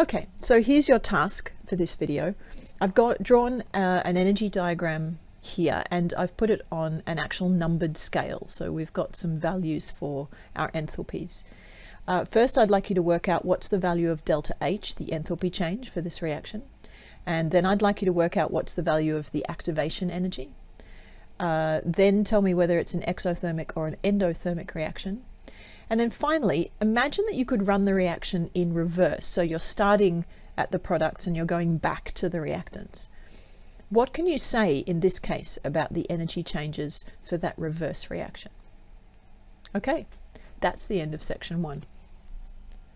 Okay, so here's your task for this video. I've got drawn uh, an energy diagram here and I've put it on an actual numbered scale. So we've got some values for our enthalpies. Uh, first, I'd like you to work out what's the value of delta H, the enthalpy change for this reaction. And then I'd like you to work out what's the value of the activation energy. Uh, then tell me whether it's an exothermic or an endothermic reaction. And then finally, imagine that you could run the reaction in reverse. So you're starting at the products and you're going back to the reactants. What can you say in this case about the energy changes for that reverse reaction? Okay, that's the end of section one.